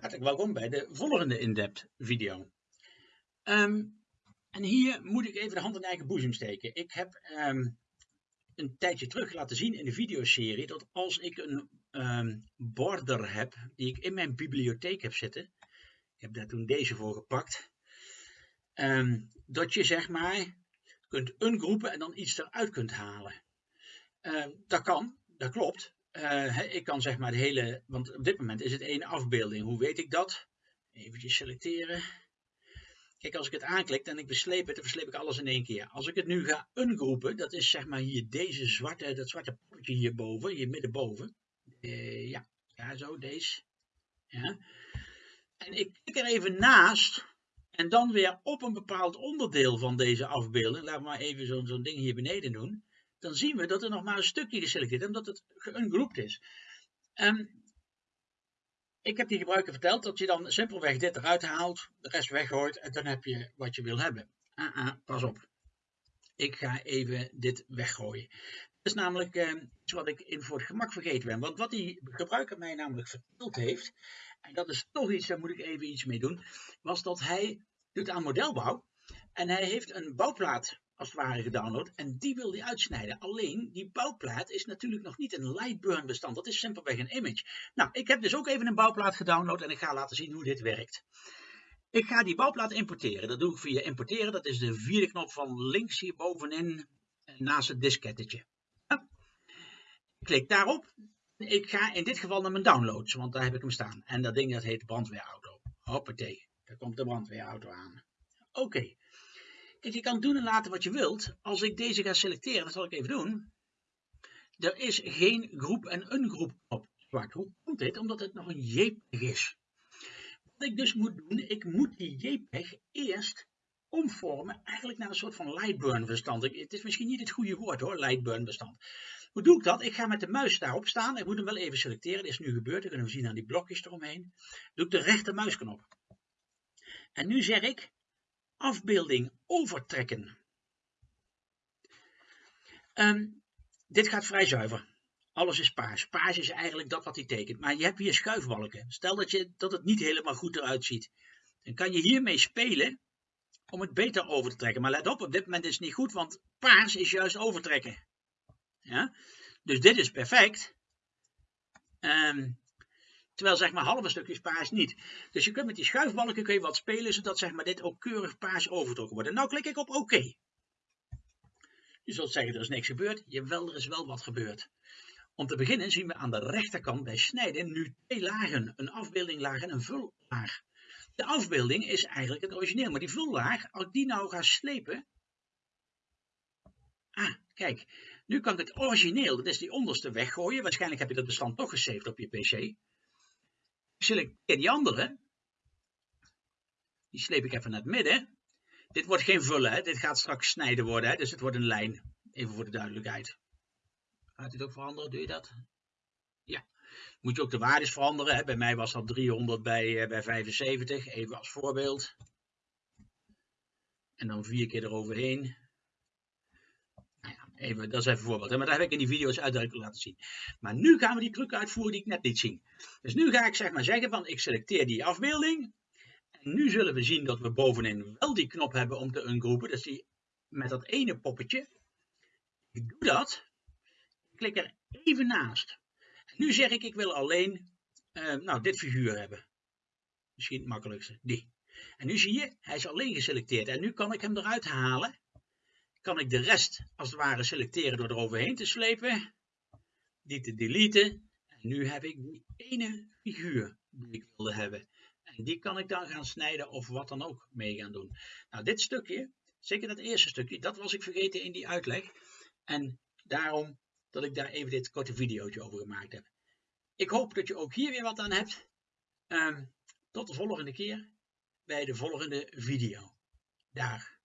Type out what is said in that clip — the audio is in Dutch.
Hartelijk welkom bij de volgende in-depth video. Ehm, en hier moet ik even de hand in eigen boezem steken. Ik heb ehm, een tijdje terug laten zien in de videoserie dat als ik een ehm, border heb die ik in mijn bibliotheek heb zitten, ik heb daar toen deze voor gepakt, dat je zeg maar kunt ungroepen en dan iets eruit kunt halen. dat kan, dat klopt. Uh, ik kan zeg maar de hele, want op dit moment is het één afbeelding. Hoe weet ik dat? Even selecteren. Kijk, als ik het aanklik en ik versleep het, dan versleep ik alles in één keer. Als ik het nu ga ungroepen, dat is zeg maar hier deze zwarte, dat zwarte potje hierboven, hier middenboven. Uh, ja, ja, zo, deze. Ja. En ik klik er even naast en dan weer op een bepaald onderdeel van deze afbeelding. Laat maar even zo'n ding hier beneden doen dan zien we dat er nog maar een stukje geselecteerd is, omdat het geungroept is. Um, ik heb die gebruiker verteld dat je dan simpelweg dit eruit haalt, de rest weggooit en dan heb je wat je wil hebben. Ah, ah, pas op. Ik ga even dit weggooien. Dat is namelijk uh, iets wat ik in voor het gemak vergeten ben. Want wat die gebruiker mij namelijk verteld heeft, en dat is toch iets, daar moet ik even iets mee doen, was dat hij doet aan modelbouw en hij heeft een bouwplaat als het ware gedownload en die wil hij uitsnijden. Alleen die bouwplaat is natuurlijk nog niet een Lightburn bestand, dat is simpelweg een image. Nou, ik heb dus ook even een bouwplaat gedownload en ik ga laten zien hoe dit werkt. Ik ga die bouwplaat importeren. Dat doe ik via importeren. Dat is de vierde knop van links hier bovenin naast het diskettetje. Ik klik daarop. Ik ga in dit geval naar mijn downloads, want daar heb ik hem staan. En dat ding dat heet brandweerauto. Hoppatee, daar komt de brandweerauto aan. Oké. Je kan doen en laten wat je wilt. Als ik deze ga selecteren, dat zal ik even doen. Er is geen groep en een groep op zwart. Hoe komt dit? Omdat het nog een JPEG is. Wat ik dus moet doen, ik moet die JPEG eerst omvormen eigenlijk naar een soort van Lightburn bestand. Het is misschien niet het goede woord hoor, Lightburn bestand. Hoe doe ik dat? Ik ga met de muis daarop staan. Ik moet hem wel even selecteren. Dat is nu gebeurd. Dat kunnen we zien aan die blokjes eromheen. Doe ik de rechtermuisknop. En nu zeg ik afbeelding overtrekken. Um, dit gaat vrij zuiver. Alles is paars. Paars is eigenlijk dat wat hij tekent. Maar je hebt hier schuifbalken. Stel dat, je, dat het niet helemaal goed eruit ziet. Dan kan je hiermee spelen om het beter over te trekken. Maar let op, op dit moment is het niet goed, want paars is juist overtrekken. Ja? Dus dit is perfect. Um, Terwijl zeg maar halve stukjes paars niet. Dus je kunt met die schuifbalken kun je wat spelen, zodat zeg maar dit ook keurig paars overtrokken wordt. En nou klik ik op oké. Je zult zeggen er is niks gebeurd. Jawel, er is wel wat gebeurd. Om te beginnen zien we aan de rechterkant bij snijden nu twee lagen. Een afbeeldinglaag en een vullaag. De afbeelding is eigenlijk het origineel, maar die vullaag, als ik die nou ga slepen... Ah, kijk. Nu kan ik het origineel, dat is die onderste, weggooien. Waarschijnlijk heb je dat bestand toch gesaved op je pc selecteer die andere. Die sleep ik even naar het midden. Dit wordt geen vullen, hè? dit gaat straks snijden worden, hè? dus het wordt een lijn. Even voor de duidelijkheid. Gaat dit ook veranderen? Doe je dat? Ja. Moet je ook de waardes veranderen. Hè? Bij mij was dat 300 bij, uh, bij 75, even als voorbeeld. En dan vier keer eroverheen. Dat is even een voorbeeld. Hè? Maar dat heb ik in die video's uitdrukkelijk laten zien. Maar nu gaan we die truc uitvoeren die ik net liet zien. Dus nu ga ik zeg maar zeggen van ik selecteer die afbeelding. En nu zullen we zien dat we bovenin wel die knop hebben om te ungroepen. Dus die met dat ene poppetje. Ik doe dat. Ik klik er even naast. Nu zeg ik ik wil alleen uh, nou, dit figuur hebben. Misschien het makkelijkste. Die. En nu zie je, hij is alleen geselecteerd. En nu kan ik hem eruit halen. Kan ik de rest als het ware selecteren door eroverheen te slepen. Die te deleten nu heb ik die ene figuur die ik wilde hebben. En die kan ik dan gaan snijden of wat dan ook mee gaan doen. Nou, dit stukje, zeker dat eerste stukje, dat was ik vergeten in die uitleg. En daarom dat ik daar even dit korte videootje over gemaakt heb. Ik hoop dat je ook hier weer wat aan hebt. Um, tot de volgende keer bij de volgende video. Dag.